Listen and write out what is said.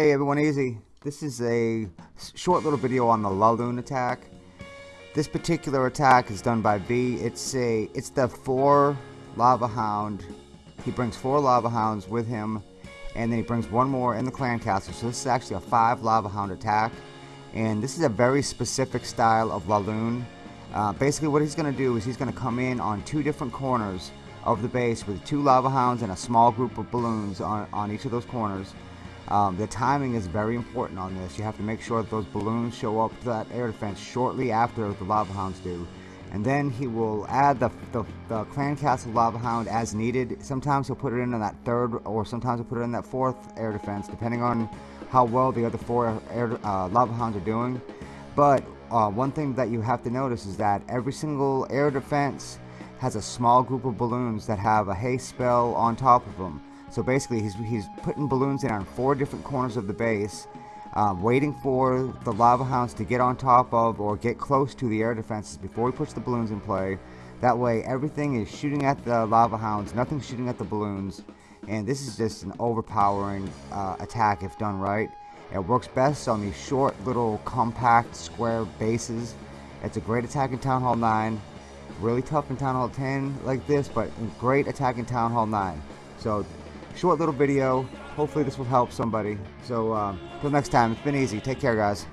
Hey everyone, easy. This is a short little video on the Laloon attack. This particular attack is done by V. It's a it's the four lava hound. He brings four lava hounds with him, and then he brings one more in the clan castle. So this is actually a five lava hound attack, and this is a very specific style of Laloon. Uh, basically, what he's going to do is he's going to come in on two different corners of the base with two lava hounds and a small group of balloons on, on each of those corners. Um, the timing is very important on this. You have to make sure that those balloons show up to that air defense shortly after the Lava Hounds do. And then he will add the, the, the Clan Castle Lava Hound as needed. Sometimes he'll put it in on that third or sometimes he'll put it in that fourth air defense depending on how well the other four air, uh, Lava Hounds are doing. But uh, one thing that you have to notice is that every single air defense has a small group of balloons that have a haste spell on top of them. So basically, he's, he's putting balloons in on four different corners of the base, uh, waiting for the lava hounds to get on top of or get close to the air defenses before he puts the balloons in play. That way, everything is shooting at the lava hounds, nothing's shooting at the balloons. And this is just an overpowering uh, attack if done right. It works best on these short, little, compact, square bases. It's a great attack in Town Hall 9. Really tough in Town Hall 10 like this, but great attack in Town Hall 9. So short little video. Hopefully this will help somebody. So uh, until next time, it's been easy. Take care, guys.